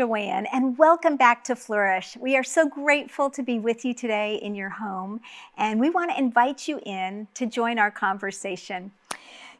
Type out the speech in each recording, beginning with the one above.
Joanne, and welcome back to Flourish. We are so grateful to be with you today in your home, and we want to invite you in to join our conversation.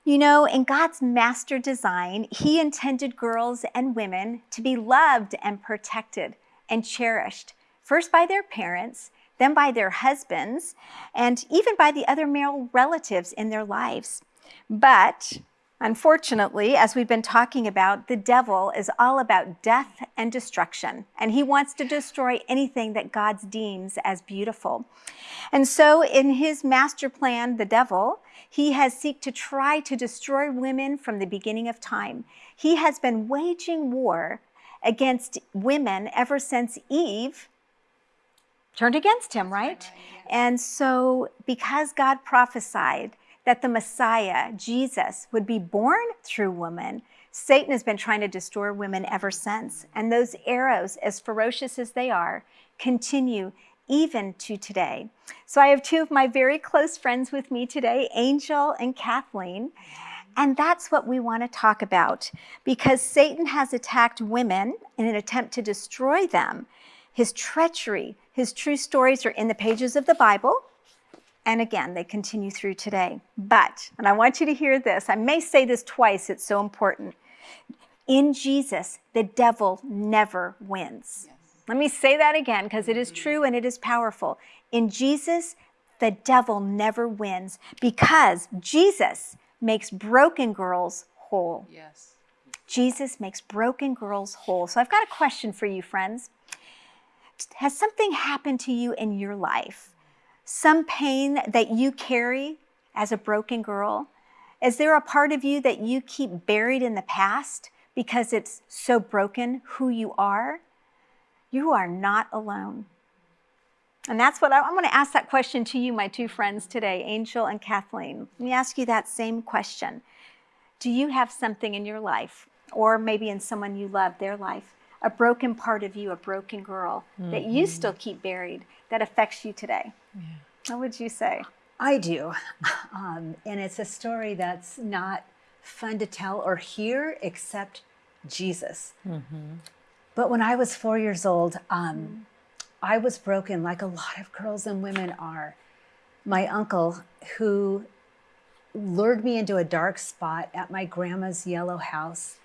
You know, in God's master design, He intended girls and women to be loved and protected and cherished, first by their parents, then by their husbands, and even by the other male relatives in their lives. But Unfortunately, as we've been talking about, the devil is all about death and destruction, and he wants to destroy anything that God deems as beautiful. And so in his master plan, the devil, he has seek to try to destroy women from the beginning of time. He has been waging war against women ever since Eve turned against him, right? And so because God prophesied that the Messiah, Jesus, would be born through woman, Satan has been trying to destroy women ever since. And those arrows, as ferocious as they are, continue even to today. So I have two of my very close friends with me today, Angel and Kathleen. And that's what we want to talk about because Satan has attacked women in an attempt to destroy them. His treachery, his true stories are in the pages of the Bible. And again, they continue through today. But, and I want you to hear this, I may say this twice, it's so important. In Jesus, the devil never wins. Yes. Let me say that again because it is mm-hmm. true and it is powerful. In Jesus, the devil never wins because Jesus makes broken girls whole. Yes. Jesus makes broken girls whole. So I've got a question for you, friends. Has something happened to you in your life some pain that you carry as a broken girl? Is there a part of you that you keep buried in the past because it's so broken who you are? You are not alone. And that's what I, I'm going to ask that question to you, my two friends today, Angel and Kathleen. Let me ask you that same question. Do you have something in your life, or maybe in someone you love, their life, a broken part of you, a broken girl mm -hmm. that you mm-hmm. still keep buried that affects you today? Yeah. What would you say? I do. Um, and it's a story that's not fun to tell or hear except Jesus. Mm -hmm. But when I was four years old, um, I was broken like a lot of girls and women are. My uncle, who lured me into a dark spot at my grandma's yellow house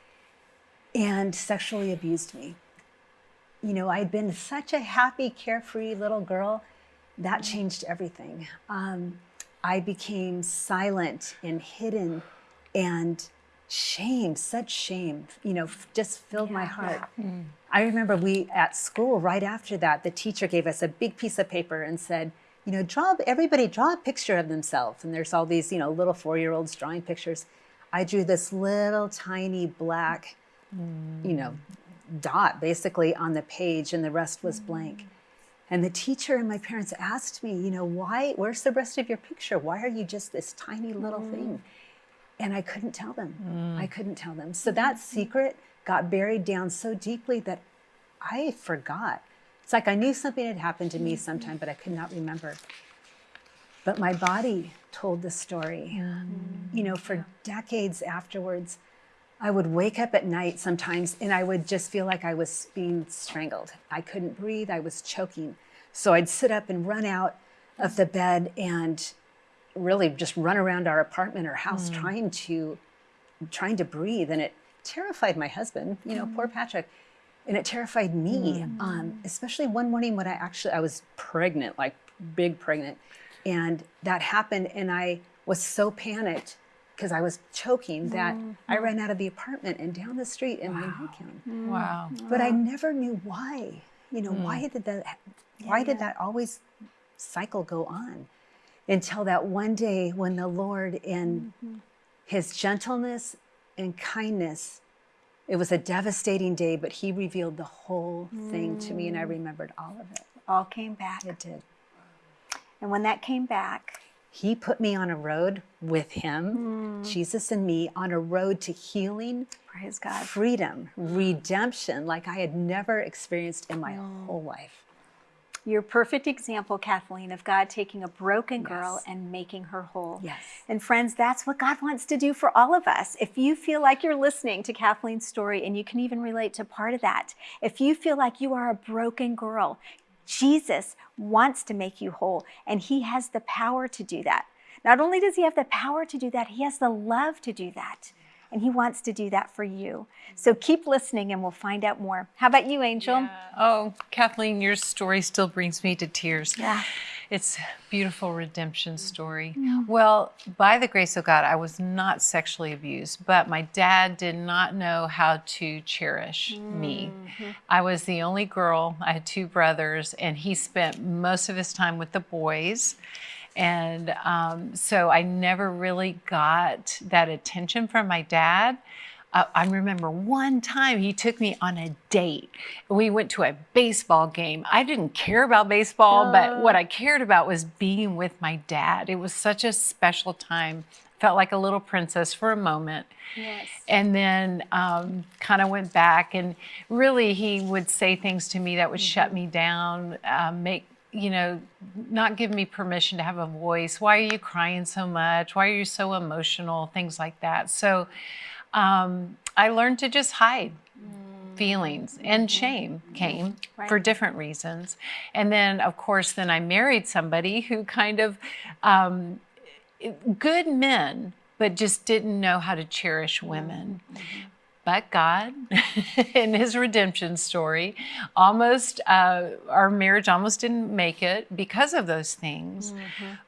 and sexually abused me. You know, I'd been such a happy, carefree little girl that changed everything. Um, I became silent and hidden and shame, such shame, you know, just filled yeah, my heart. Yeah. Mm. I remember we at school right after that, the teacher gave us a big piece of paper and said, you know, draw, everybody draw a picture of themselves. And there's all these, you know, little four-year-olds drawing pictures. I drew this little tiny black, mm. you know, dot basically on the page and the rest was mm. blank. And the teacher and my parents asked me, you know, why, where's the rest of your picture? Why are you just this tiny little mm. thing? And I couldn't tell them. Mm. I couldn't tell them. So that secret got buried down so deeply that I forgot. It's like I knew something had happened to me mm-hmm. sometime, but I could not remember. But my body told the story. Mm. You know, for decades afterwards, I would wake up at night sometimes and I would just feel like I was being strangled. I couldn't breathe, I was choking. So I'd sit up and run out of the bed and really just run around our apartment or house mm. trying to trying to breathe and it terrified my husband, you know, mm. poor Patrick. And it terrified me, mm. um, especially one morning when I actually, I was pregnant, like big pregnant. And that happened and I was so panicked because I was choking that mm -hmm. I ran out of the apartment and down the street in wow. Manhattan. Mm. Wow. But I never knew why. You know, mm. why did that why yeah, did that always cycle go on? Until that one day when the Lord in -hmm. his gentleness and kindness it was a devastating day, but he revealed the whole thing to me and I mm. remembered all of it. All came back. It did. And when that came back, he put me on a road with him, mm. Jesus and me, on a road to healing, Praise God. freedom, redemption, like I had never experienced in my mm. whole life. You're perfect example, Kathleen, of God taking a broken girl Yes. and making her whole. Yes. And friends, that's what God wants to do for all of us. If you feel like you're listening to Kathleen's story and you can even relate to part of that, if you feel like you are a broken girl, Jesus wants to make you whole and he has the power to do that. Not only does he have the power to do that, he has the love to do that. And he wants to do that for you. So keep listening and we'll find out more. How about you, Angel? Oh, Kathleen, your story still brings me to tears. Yeah. It's a beautiful redemption story. Well, by the grace of God, I was not sexually abused, but my dad did not know how to cherish me. I was the only girl. I had two brothers, and he spent most of his time with the boys. And um, so I never really got that attention from my dad. Uh, I remember one time he took me on a date. We went to a baseball game. I didn't care about baseball, but what I cared about was being with my dad. It was such a special time. Felt like a little princess for a moment. Yes. And then um, kind of went back, and really, he would say things to me that would shut me down, uh, make you know, not give me permission to have a voice. Why are you crying so much? Why are you so emotional? Things like that. So um, I learned to just hide feelings and shame came Right. for different reasons. And then, of course, then I married somebody who kind of, um, good men, but just didn't know how to cherish women. But God, in His redemption story, almost uh, our marriage almost didn't make it because of those things.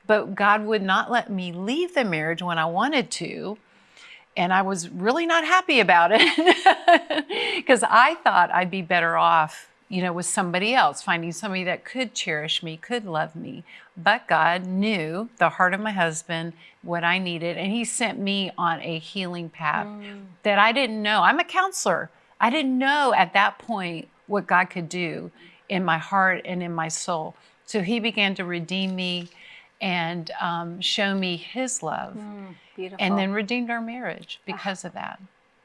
But God would not let me leave the marriage when I wanted to, and I was really not happy about it because I thought I'd be better off, you know, with somebody else, finding somebody that could cherish me, could love me. But God knew the heart of my husband, what I needed, and He sent me on a healing path that I didn't know. I'm a counselor. I didn't know at that point what God could do in my heart and in my soul. So He began to redeem me and um, show me His love Beautiful. and then redeemed our marriage because of that.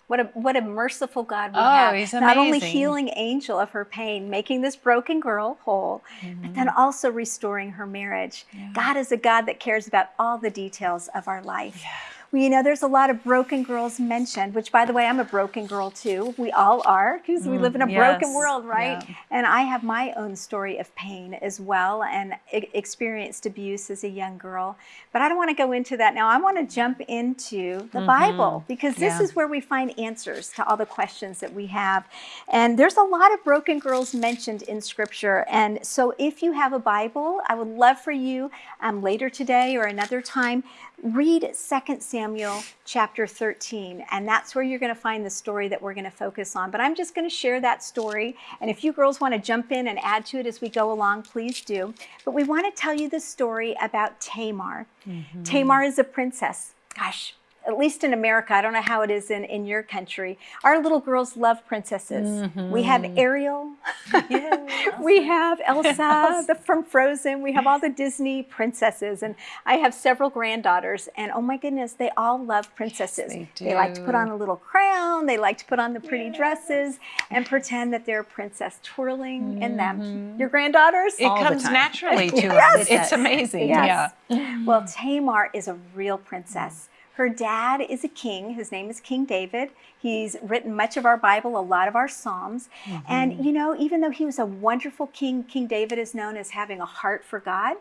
What a what a merciful God we Oh, have. he's Not only healing Angel of her pain, making this broken girl whole, but then Mm-hmm. also restoring her marriage. God is a God that cares about all the details of our life. Well, you know, there's a lot of broken girls mentioned, which, by the way, I'm a broken girl too. We all are because we live in a broken world, right? Yeah. And I have my own story of pain as well and experienced abuse as a young girl. But I don't want to go into that now. I want to jump into the Bible because this. Yeah. is where we find answers to all the questions that we have. And there's a lot of broken girls mentioned in Scripture. And so if you have a Bible, I would love for you um, later today or another time, read 2 Samuel chapter 13. And that's where you're going to find the story that we're going to focus on. But I'm just going to share that story. And if you girls want to jump in and add to it as we go along, please do. But we want to tell you the story about Tamar. Mm-hmm. Tamar is a princess. Gosh, at least in America, I don't know how it is in, in your country. Our little girls love princesses. We have mm-hmm. Ariel. we have Elsa the, from Frozen. We have all the Disney princesses. And I have several granddaughters. And oh my goodness, they all love princesses. they like to put on a little crown. They like to put on the pretty dresses and pretend that they're a princess twirling in them. Mm-hmm. Your granddaughters? It All comes naturally to Yes. us. It's amazing. Yes. Yeah. Well, Tamar is a real princess. Her dad is a king. His name is King David. He's written much of our Bible, a lot of our Psalms. Mm-hmm. And, you know, even though he was a wonderful king, King David is known as having a heart for God,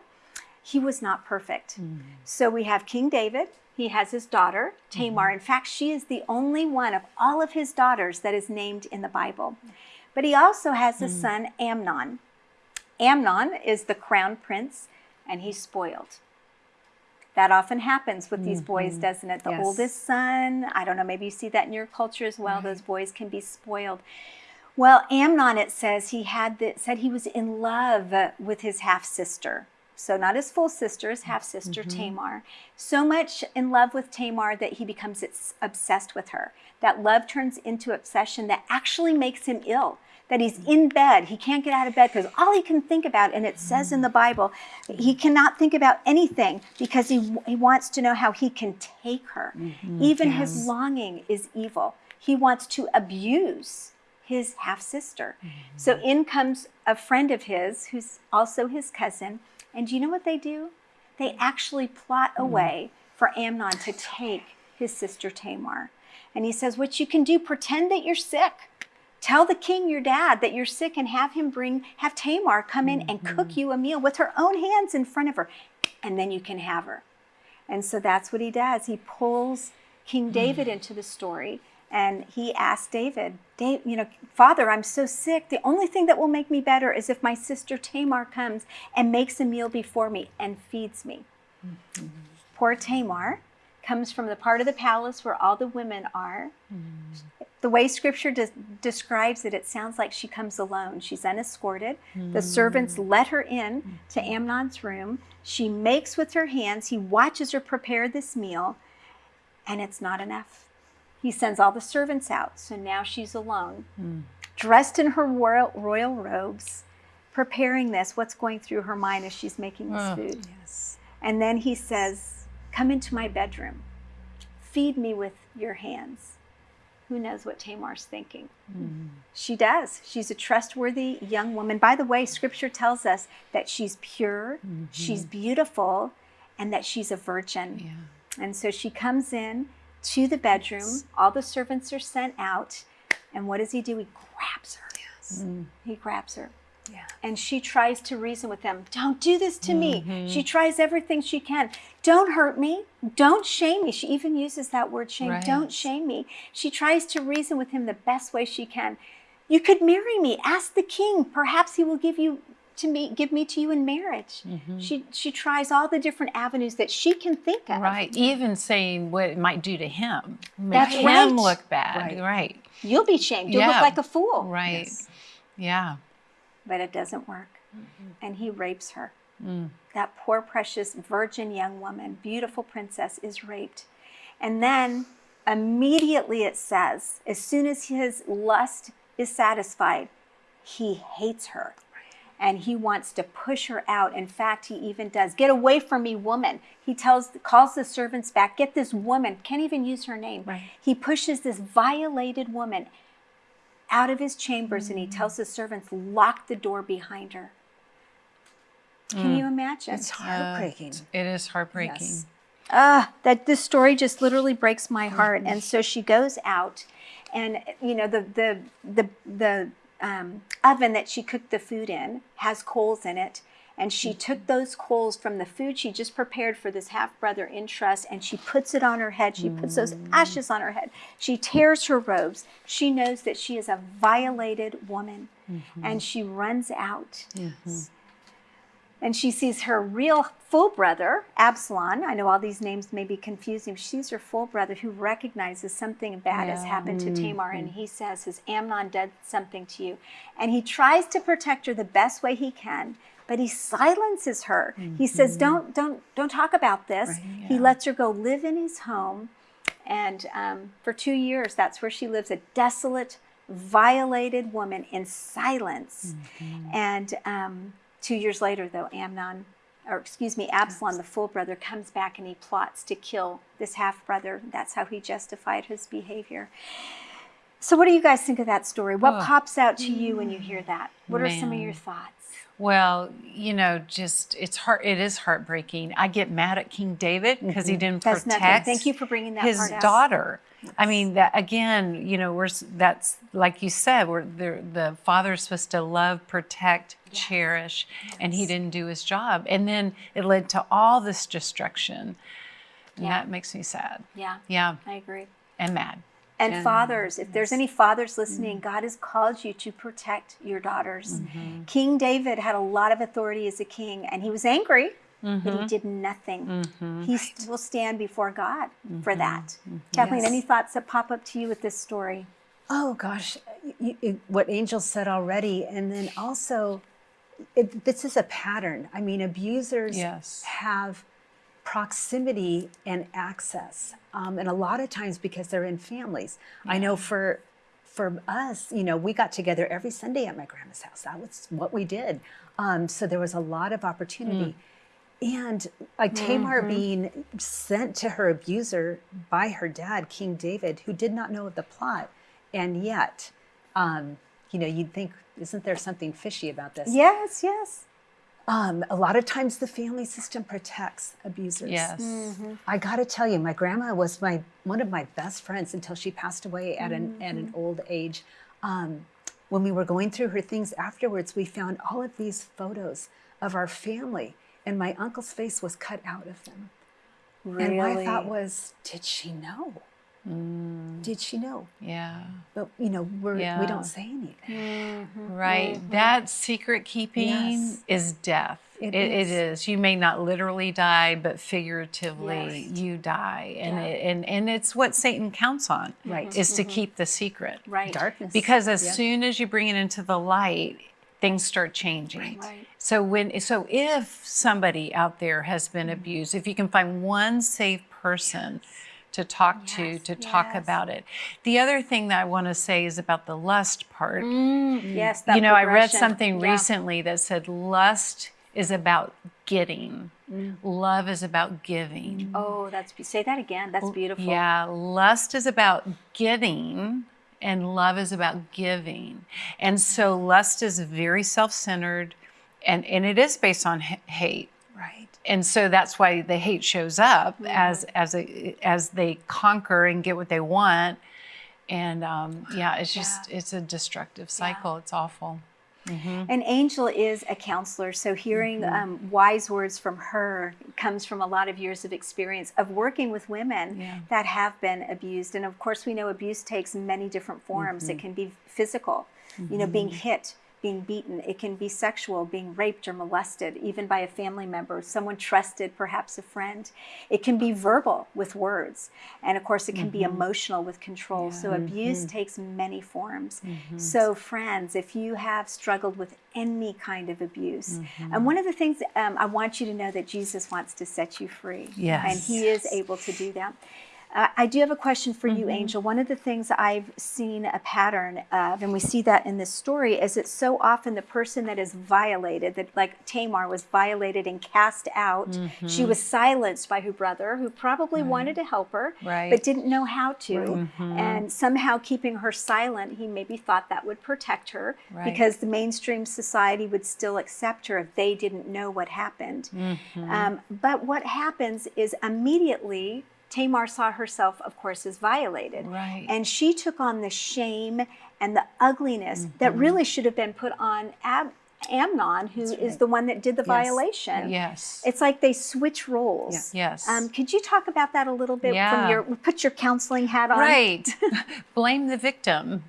he was not perfect. Hmm. So we have King David. He has his daughter, Tamar. Mm-hmm. In fact, she is the only one of all of his daughters that is named in the Bible. But he also has a hmm. son, Amnon. Amnon is the crown prince, and he's spoiled. That often happens with these boys, mm-hmm. doesn't it? The Yes. oldest son, I don't know, maybe you see that in your culture as well. Those mm-hmm. boys can be spoiled. Well, Amnon, it says he had the, said he was in love with his half sister. So not his full sister, his half sister mm-hmm. Tamar. So much in love with Tamar that he becomes obsessed with her. That love turns into obsession that actually makes him ill. That he's mm. in bed, he can't get out of bed because all he can think about, and it says in the mm. Bible, he cannot think about anything because he, he wants to know how he can take her. Mm-hmm. Even his longing is evil. He wants to abuse his half sister. Mm-hmm. So in comes a friend of his who's also his cousin. And do you know what they do? They actually plot a mm-hmm. way for Amnon to take his sister Tamar. And he says, What you can do, pretend that you're sick. Tell the king, your dad, that you're sick and have him bring, have Tamar come in and cook mm-hmm. you a meal with her own hands in front of her. And then you can have her. And so that's what he does. He pulls King mm. David into the story and he asked David, Dave, you know, Father, I'm so sick. The only thing that will make me better is if my sister Tamar comes and makes a meal before me and feeds me. Mm-hmm. Poor Tamar comes from the part of the palace where all the women are. Mm-hmm. The way scripture de- describes it, it sounds like she comes alone. She's unescorted. Mm-hmm. The servants let her in to Amnon's room. She makes with her hands. He watches her prepare this meal, and it's not enough. He sends all the servants out, so now she's alone, mm. dressed in her royal, royal robes, preparing this. What's going through her mind as she's making this oh, food? Yes. And then he says, Come into my bedroom, feed me with your hands. Who knows what Tamar's thinking? Mm. She does. She's a trustworthy young woman. By the way, scripture tells us that she's pure, mm-hmm. she's beautiful, and that she's a virgin. Yeah. And so she comes in to the bedroom. All the servants are sent out. And what does he do? He grabs her. Yes. Mm. He grabs her. Yeah. And she tries to reason with them. Don't do this to mm-hmm. me. She tries everything she can. Don't hurt me. Don't shame me. She even uses that word shame. Right. Don't shame me. She tries to reason with him the best way she can. You could marry me. Ask the king. Perhaps he will give you to me give me to you in marriage mm-hmm. she she tries all the different avenues that she can think of right even saying what it might do to him make That's him right. look bad right. right. you'll be shamed you'll yeah. look like a fool right yes. yeah but it doesn't work mm-hmm. and he rapes her mm. that poor precious virgin young woman beautiful princess is raped and then immediately it says as soon as his lust is satisfied he hates her and he wants to push her out. In fact, he even does. Get away from me, woman. He tells calls the servants back, get this woman, can't even use her name. Right. He pushes this violated woman out of his chambers mm and he mm. tells the servants, lock the door behind her. Can mm. you imagine? It's heartbreaking. Uh, it is heartbreaking. Yes. Ah, that this story just literally breaks my heart. Mm-hmm. And so she goes out, and you know the the the the um, oven that she cooked the food in has coals in it. And she mm-hmm. took those coals from the food she just prepared for this half brother in trust and she puts it on her head. She puts those mm. ashes on her head. She tears her robes. She knows that she is a violated woman mm-hmm. and she runs out. Mm-hmm and she sees her real full brother, Absalom. I know all these names may be confusing. She sees her full brother who recognizes something bad yeah. has happened to mm-hmm. Tamar, and he says, Has Amnon done something to you? And he tries to protect her the best way he can. But he silences her. Mm-hmm. He says, "Don't, don't, don't talk about this." Right, yeah. He lets her go live in his home, and um, for two years, that's where she lives—a desolate, violated woman in silence. Mm-hmm. And um, Two years later, though, Amnon, or excuse me, Absalom, the full brother, comes back and he plots to kill this half brother. That's how he justified his behavior. So, what do you guys think of that story? What oh. pops out to you when you hear that? What Man. are some of your thoughts? Well, you know, just it's heart. It is heartbreaking. I get mad at King David because mm-hmm. he didn't That's protect. Nothing. Thank you for bringing that his daughter. Yes. I mean, that again, you know, we're that's like you said, we're the the father's supposed to love, protect, yes. cherish, yes. and he didn't do his job, and then it led to all this destruction. And yeah. that makes me sad. Yeah. Yeah. I agree. And mad. And, and fathers, if there's any fathers listening, mm-hmm. God has called you to protect your daughters. Mm-hmm. King David had a lot of authority as a king, and he was angry, mm-hmm. but he mm-hmm. did nothing. Mm-hmm. He right. will stand before God for mm-hmm. that. Kathleen, yes. any thoughts that pop up to you with this story? Oh gosh, you, you, what Angel said already, and then also, it, this is a pattern. I mean, abusers yes. have proximity and access. Um, and a lot of times because they're in families. Yeah. I know for for us, you know, we got together every Sunday at my grandma's house. That was what we did. Um, so there was a lot of opportunity. Mm. And like Tamar mm-hmm. being sent to her abuser by her dad, King David, who did not know of the plot. And yet um, you know, you'd think, isn't there something fishy about this? Yes, yes. Um, a lot of times the family system protects abusers. Yes. I got to tell you, my grandma was my one of my best friends until she passed away at an at an old age. Um, when we were going through her things afterwards, we found all of these photos of our family, and my uncle's face was cut out of them. And my thought was, did she know? Mm. Did she know? Yeah. But you know, we're, we don't say anything. Mm-hmm. Right. Mm-hmm. That secret keeping Yes. is death. It It- is. it is. You may not literally die, but figuratively Yes. you die, and Yeah. it, and and it's what Satan counts on. Right. Is to mm-hmm. keep the secret. Right. Darkness. Because as Yep. soon as you bring it into the light, things start changing. Right. So when so if somebody out there has been Mm-hmm. abused, if you can find one safe person to talk to Yes, to talk yes. about it. The other thing that I want to say is about the lust part. Mm, mm. Yes, that you know, I read something Yeah. recently that said lust is about getting. Mm. Love is about giving. Oh, that's say that again. That's beautiful. Yeah, lust is about getting and love is about giving. And so lust is very self-centered and and it is based on hate. right. And so that's why the hate shows up Mm-hmm. as as a, as they conquer and get what they want. And um, yeah, it's just it's a destructive cycle. It's awful. And Angel is a counselor, so hearing Mm-hmm. um, wise words from her comes from a lot of years of experience of working with women Yeah. that have been abused. And of course, we know abuse takes many different forms. Mm-hmm. It can be physical, you know, being hit, being beaten. It can be sexual, being raped or molested, even by a family member, someone trusted, perhaps a friend. It can be verbal with words. And of course, it can be mm-hmm. emotional with control. So abuse mm-hmm. takes many forms. Mm-hmm. So, friends, if you have struggled with any kind of abuse, and one of the things um, I want you to know that Jesus wants to set you free. Yes. And he is able to do that. I do have a question for Mm-hmm. you, Angel. One of the things I've seen a pattern of, and we see that in this story, is that so often the person that is violated, that like Tamar was violated and cast out, Mm-hmm. she was silenced by her brother, who probably wanted to help her, Right. but didn't know how to. Mm-hmm. And somehow keeping her silent, he maybe thought that would protect her Right. because the mainstream society would still accept her if they didn't know what happened. Mm-hmm. Um, but what happens is immediately Tamar saw herself, of course, as violated. Right. And she took on the shame and the ugliness that Mm-hmm. really should have been put on Ab- Amnon, who is the one that did the violation. Yes. It's like they switch roles. Yes. Um, could you talk about that a little bit Yeah. from your put your counseling hat on? Right. Blame the victim.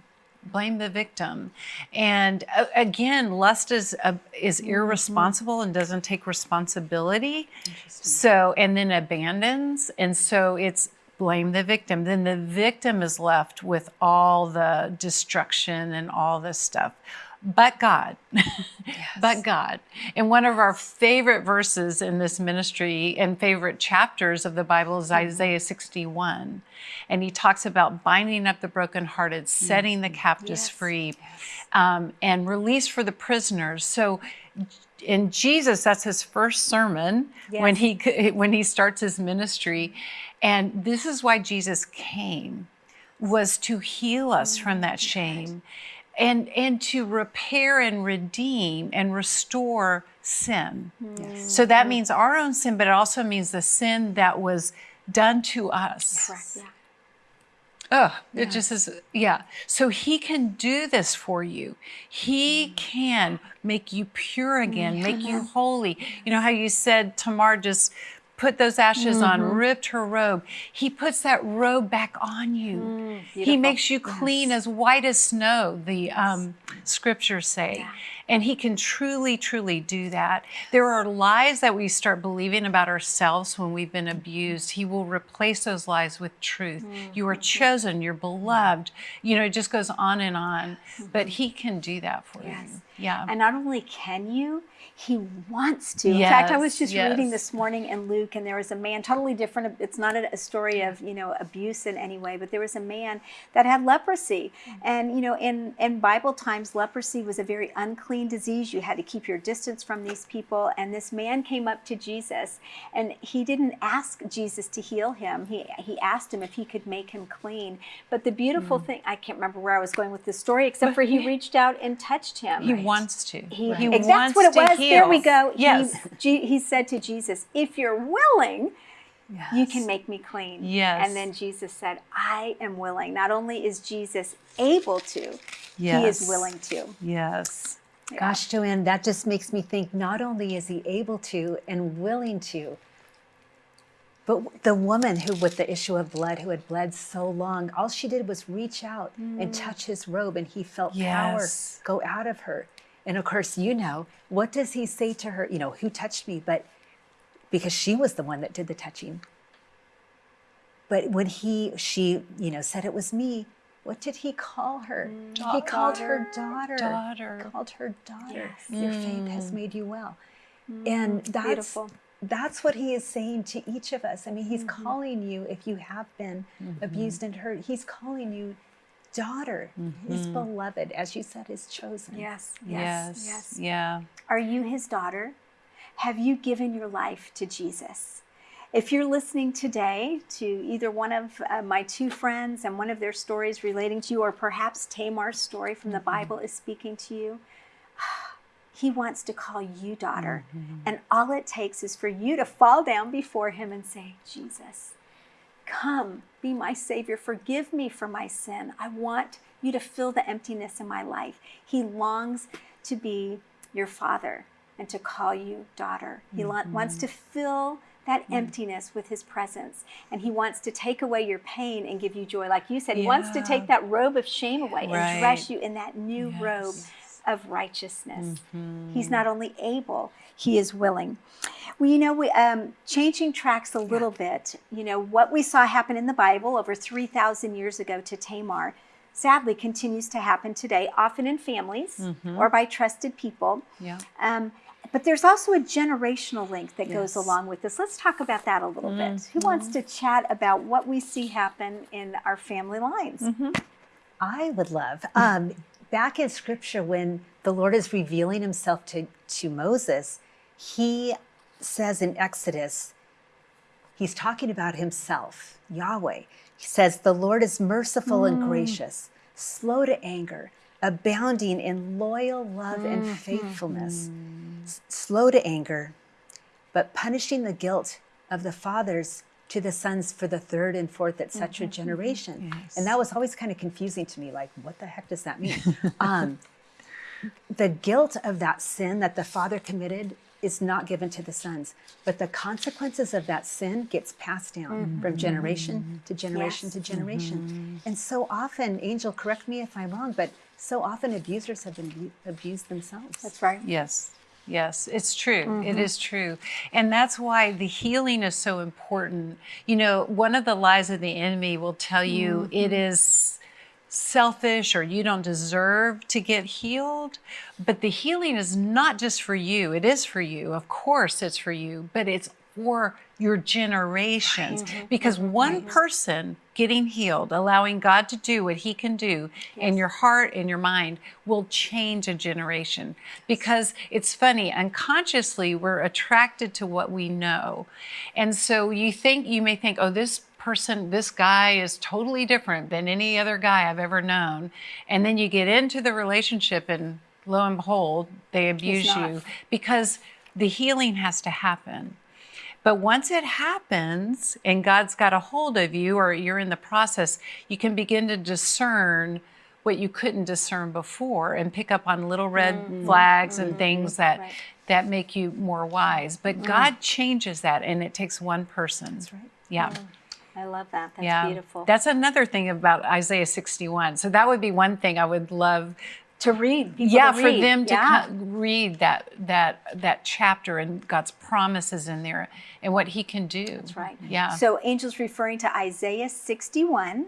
Blame the victim. And uh, again, lust is uh, is Mm-hmm. irresponsible and doesn't take responsibility. So and then abandons and so it's blame the victim. Then the victim is left with all the destruction and all this stuff. But God. But God. And one of our favorite verses in this ministry and favorite chapters of the Bible is mm-hmm. Isaiah 61. And he talks about binding up the brokenhearted, mm-hmm. setting the captives Yes. free, um, and release for the prisoners. So in Jesus, that's his first sermon when he when he starts his ministry. And this is why Jesus came was to heal us from mm. that shame and and to repair and redeem and restore sin. So that means our own sin, but it also means the sin that was done to us. Correct. Yeah. Oh, it just is, yeah. So he can do this for you. He mm. can make you pure again, make you holy. You know how you said Tamar just put those ashes on, ripped her robe. He puts that robe back on you. he makes you clean as white as snow, the um, scriptures say. And he can truly, truly do that. There are lies that we start believing about ourselves when we've been abused. He will replace those lies with truth. Mm. You are chosen, you're beloved. You know, it just goes on and on. Mm-hmm. But he can do that for Yes. you. Yeah. And not only can you, he wants to. In fact, I was Yes, just reading this morning in Luke, and there was a man totally different. It's not a, a story of you know abuse in any way, but there was a man that had leprosy, mm. and you know in in Bible times, leprosy was a very unclean unclean disease. You had to keep your distance from these people. And this man came up to Jesus, and he didn't ask Jesus to heal him. He, he asked him if he could make him clean. But the beautiful Mm. thing, I can't remember where I was going with this story, except for he reached out and touched him. He wants to. He, He ex- wants that's what it to was. There we go. He- Yes. G- he said to Jesus, If you're willing, you can make me clean. Yes. And then Jesus said, I am willing. Not only is Jesus able to, he is willing to. Yes. Yeah. Gosh, Joanne, that just makes me think not only is he able to and willing to, but the woman who, with the issue of blood, who had bled so long, all she did was reach out and mm. touch his robe, and he felt Yes. power go out of her. And of course, you know, what does he say to her? You know, who touched me? But because she was the one that did the touching. But when he, she, you know, said it was me, what did he call her? Mm. he called her daughter. Daughter. Called her daughter. Yes. Your faith has mm. made you well. Mm. and that's beautiful. that's what he is saying to each of us. I mean, he's mm-hmm. calling you if you have been mm-hmm. abused and hurt. He's calling you daughter, mm-hmm. his beloved, as you said, his chosen. Yes, Yes. yes, yes. Yeah. Are you his daughter? Have you given your life to Jesus? If you're listening today to either one of uh, my two friends and one of their stories relating to you, or perhaps Tamar's story from the mm-hmm. Bible is speaking to you, he wants to call you daughter. Mm-hmm. And all it takes is for you to fall down before him and say, Jesus, come, be my Savior. Forgive me for my sin. I want you to fill the emptiness in my life. He longs to be your father and to call you daughter. He lo- wants mm-hmm. to fill that emptiness with his presence. And he wants to take away your pain and give you joy. Like you said, he wants to take that robe of shame away and dress you in that new robe of righteousness. He's not only able, he is willing. Well, you know, we, um, changing tracks a little bit, you know, what we saw happen in the Bible over 3,000 years ago to Tamar sadly continues to happen today, often in families or by trusted people. Yeah. Um, but there's also a generational link that goes along with this. Let's talk about that a little bit. Mm-hmm. Who wants to chat about what we see happen in our family lines? Mm-hmm. I would love. Um, back in scripture, when the Lord is revealing himself to, to Moses, he says in Exodus, he's talking about himself, Yahweh. He says, The Lord is merciful and mm. gracious, slow to anger, abounding in loyal love and mm-hmm. faithfulness, s- slow to anger, but punishing the guilt of the fathers to the sons for the third and fourth, etc. Mm-hmm. generation. And that was always kind of confusing to me. Like, what the heck does that mean? um, the guilt of that sin that the father committed is not given to the sons, but the consequences of that sin gets passed down mm-hmm. from generation to generation Yes. to generation. And so often, Angel, correct me if I'm wrong, but so often abusers have been abused themselves. That's right. Yes. Yes, it's true. It mm-hmm. is true. And that's why the healing is so important. You know, one of the lies of the enemy will tell you mm-hmm. it is selfish or you don't deserve to get healed. But the healing is not just for you, it is for you. Of course, it's for you, but it's for your generations. Mm-hmm. Because one person getting healed, allowing God to do what He can do in your heart and your mind, will change a generation. Because it's funny, unconsciously, we're attracted to what we know. And so you think, you may think, oh, this person, this guy is totally different than any other guy I've ever known. And then you get into the relationship, and lo and behold, they abuse you because the healing has to happen. But once it happens and God's got a hold of you or you're in the process, you can begin to discern what you couldn't discern before and pick up on little red mm-hmm. flags and mm-hmm. things that Right. that make you more wise. But mm-hmm. God changes that and it takes one person. That's right. Yeah. I love that. That's yeah. beautiful. That's another thing about Isaiah 61. So that would be one thing I would love to read. yeah to for read. them to Yeah. read that that that chapter and god's promises in there and what he can do That's right. yeah So Angel's referring to Isaiah 61,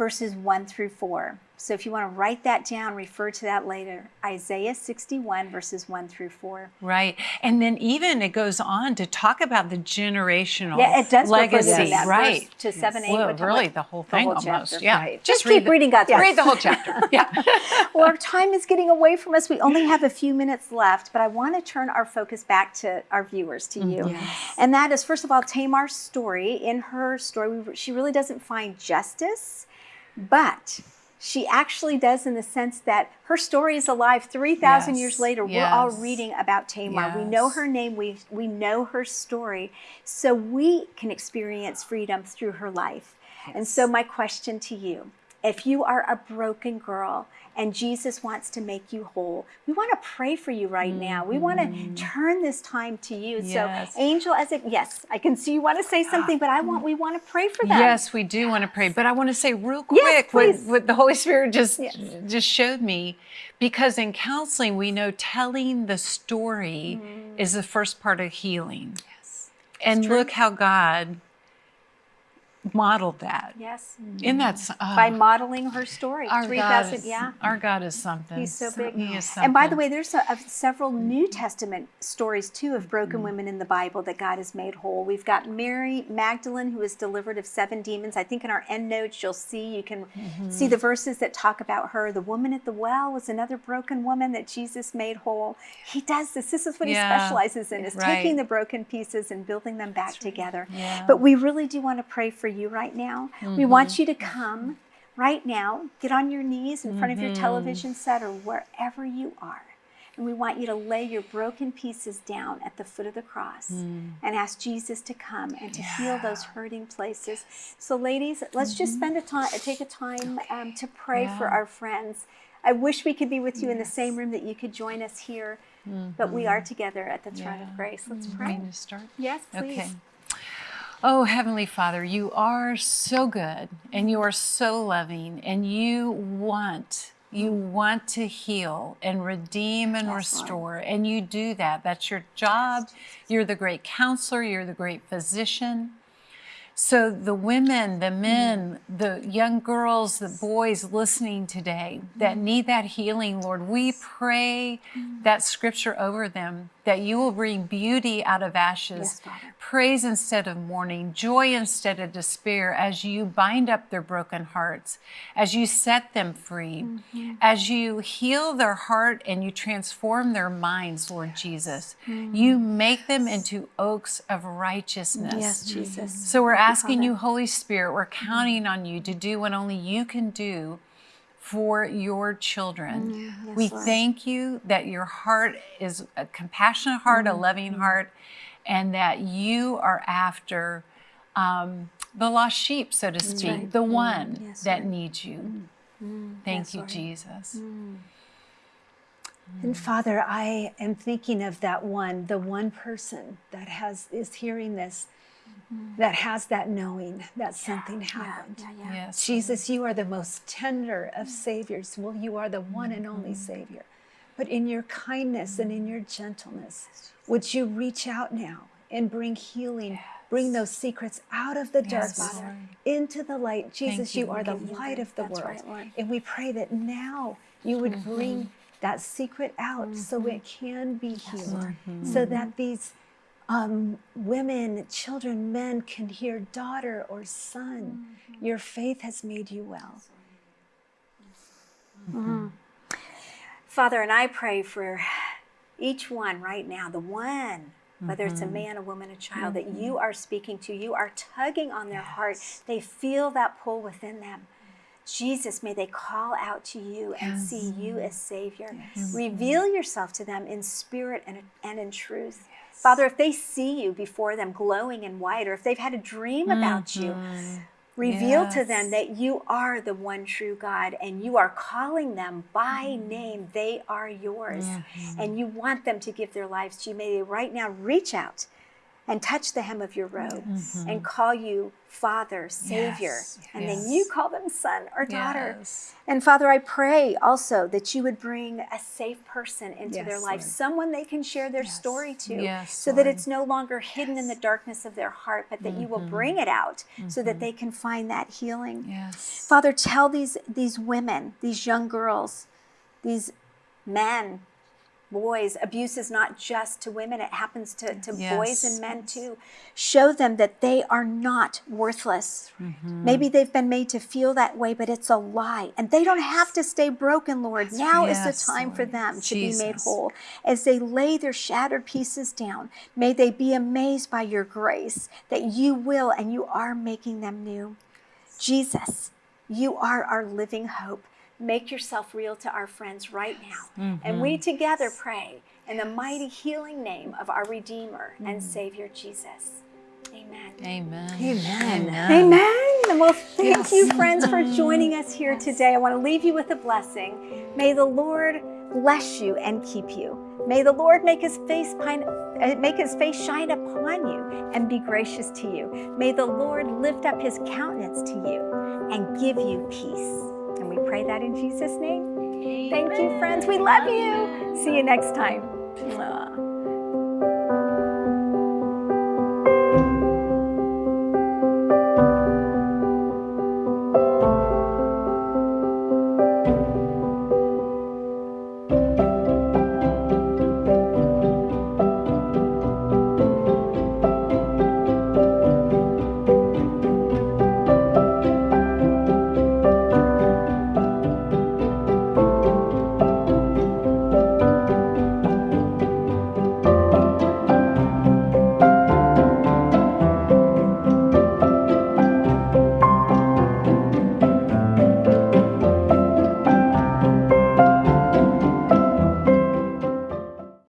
verses 1 through 4. So if you want to write that down, refer to that later. Isaiah 61, verses 1 through 4. Right. And then even it goes on to talk about the generational Yeah, it does legacy. that, right. to 7, 8. Well, really, the whole the thing whole almost. chapter. Yeah. Right. Just read keep the- reading God's word. Read the whole chapter. Yeah. well, our time is getting away from us. We only have a few minutes left, but I want to turn our focus back to our viewers, to mm, you. Yes. And that is, first of all, Tamar's story. In her story, she really doesn't find justice, but she actually does in the sense that her story is alive 3,000 Yes, years later. We're all reading about Tamar. We know her name, we, we know her story, so we can experience freedom through her life. And so, my question to you if you are a broken girl and Jesus wants to make you whole, we want to pray for you right now. We want to turn this time to you. Yes. So, Angel, as it, yes, I can see you want to say something, but I want, we want to pray for them. Yes, we do want to pray, but I want to say real Yes, quick what, please. what the Holy Spirit just Yes. just showed me, because in counseling we know telling the story Mm-hmm. is the first part of healing. Yes, and look how God modeled that. Yes. In that, oh, By modeling her story. our 3,000, God is, yeah. our God is something. He's so big. He is something. And by the way, there's a, of several New Testament stories too of broken women in the Bible that God has made whole. We've got Mary Magdalene who was delivered of seven demons. I think in our end notes you'll see you can Mm-hmm. see the verses that talk about her. The woman at the well was another broken woman that Jesus made whole. He does this. This is what Yeah. he specializes in: is Right. taking the broken pieces and building them back together. Yeah. But we really do want to pray for you right now. We Mm-hmm. want you to come right now, get on your knees in front of Mm-hmm. your television set or wherever you are. And we want you to lay your broken pieces down at the foot of the cross Mm. and ask Jesus to come and to heal those hurting places. So, ladies, let's just spend a time, take a time um, to pray for Mm-hmm. Our friends. I wish we could be with you in the same room that you could join us here, but we are together at the throne Mm-hmm. Yeah. of grace. Let's pray. start? Yes, please. Okay. Oh, Heavenly Father, you are so good and you are so loving and you want, you want to heal and redeem and Lord. restore. And you do that. That's your job. You're the great counselor, you're the great physician. So, the women, the mm-hmm. men, the young girls, the boys listening today that mm-hmm. need that healing, Lord, we pray mm-hmm. that scripture over them that you will bring beauty out of ashes, Yes, praise instead of mourning, joy instead of despair as you bind up their broken hearts, as you set them free, as you heal their heart and you transform their minds, Lord Jesus. You make them into oaks of righteousness. Yes, Jesus. So we're asking you, Holy Spirit, we're counting on you to do what only you can do for your children. Mm, yes, we Lord. thank you that your heart is a compassionate heart, Mm-hmm. a loving heart, and that you are after um, the lost sheep, so to speak, right. the one Mm, Yes, that Lord. needs you. Thank Yes, you, Lord. Jesus. And Father, I am thinking of that one, the one person that has is hearing this, that has that knowing that something happened. Yeah, yeah. Yes. Jesus, you are the most tender of saviors. Well, you are the one and only Savior. But in your kindness and in your gentleness, would you reach out now and bring healing, bring those secrets out of the Yes, darkness Lord. into the light? Jesus, you, you, are the Lord. light of the That's world. right, And we pray that now you would bring that secret out so it can be healed, so that these um, women, children, men can hear, daughter or son, mm-hmm. your faith has made you well. Mm-hmm. Mm-hmm. Father, and I pray for each one right now, the one, whether it's a man, a woman, a child, that you are speaking to, you are tugging on their heart. They feel that pull within them. Jesus, may they call out to you and see you as Savior. Reveal yourself to them in spirit and, and in truth. Father, if they see you before them glowing in white, or if they've had a dream about you, mm-hmm. reveal to them that you are the one true God and you are calling them by mm-hmm. name. They are yours. Mm-hmm. And you want them to give their lives to you. May they right now reach out and touch the hem of your robe Mhm. and call you Father, Savior. Yes, And yes. then you call them son or daughter. Yes. And Father, I pray also that you would bring a safe person into their life, Lord. someone they can share their story to, Yes, so that it's no longer hidden in the darkness of their heart, but that you will Mhm. bring it out so that Mhm. they can find that healing. Yes. Father, tell these these women, these young girls, these men, boys, abuse is not just to women, it happens to, to boys and men too. Show them that they are not worthless. Mhm. Maybe they've been made to feel that way, but it's a lie. And they don't have to stay broken, Lord. Now is the time for them to be made whole. As they lay their shattered pieces down, may they be amazed by your grace that you will and you are making them new. Jesus, you are our living hope. Make yourself real to our friends right now. And we together pray in the mighty healing name of our Redeemer and Savior Jesus. Amen. Amen. Amen. Amen. Well, thank Yes. you, friends, for joining us here today. I want to leave you with a blessing. May the Lord bless you and keep you. May the Lord make his face pine, uh, make his face shine upon you and be gracious to you. May the Lord lift up his countenance to you and give you peace. And we pray that in Jesus' name. Thank you, friends. We love you. See you next time.